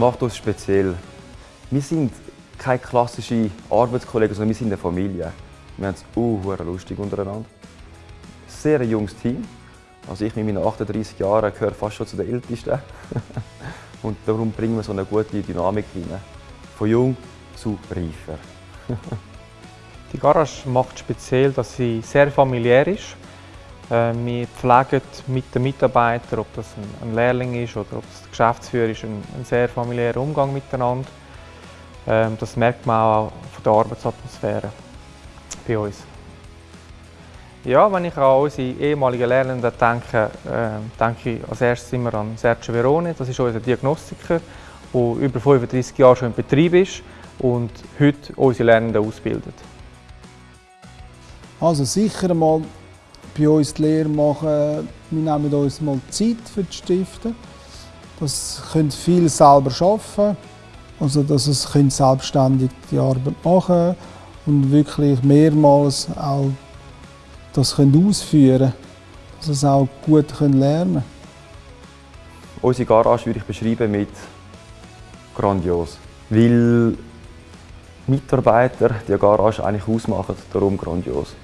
macht uns speziell? Wir sind keine klassischen Arbeitskollegen, sondern wir sind eine Familie. Wir haben es uh, lustig untereinander. Sehr ein junges Team. Also ich mit meinen 38 Jahren gehöre fast schon zu den Ältesten. Und darum bringen wir so eine gute Dynamik rein. Von jung zu reifer. Die Garage macht speziell, dass sie sehr familiär ist. Äh, wir pflegen mit den Mitarbeitern, ob das ein Lehrling ist oder ob es der Geschäftsführer ist, einen sehr familiären Umgang miteinander. Ähm, das merkt man auch von der Arbeitsatmosphäre bei uns. Ja, wenn ich an unsere ehemaligen Lernenden denke, äh, denke ich als erstes immer an Sergio Verone. Das ist unser Diagnostiker, der über 35 Jahre schon im Betrieb ist und heute unsere Lernenden ausbildet. Also sicher mal bei uns die Lehre machen, wir nehmen uns mal Zeit für die Stifte. Das können viele selber arbeiten, also dass es selbstständig die Arbeit machen und wirklich mehrmals auch das können ausführen dass es auch gut lernen können. Unsere Garage würde ich beschreiben mit grandios, weil Mitarbeiter die Garage eigentlich ausmachen, darum grandios.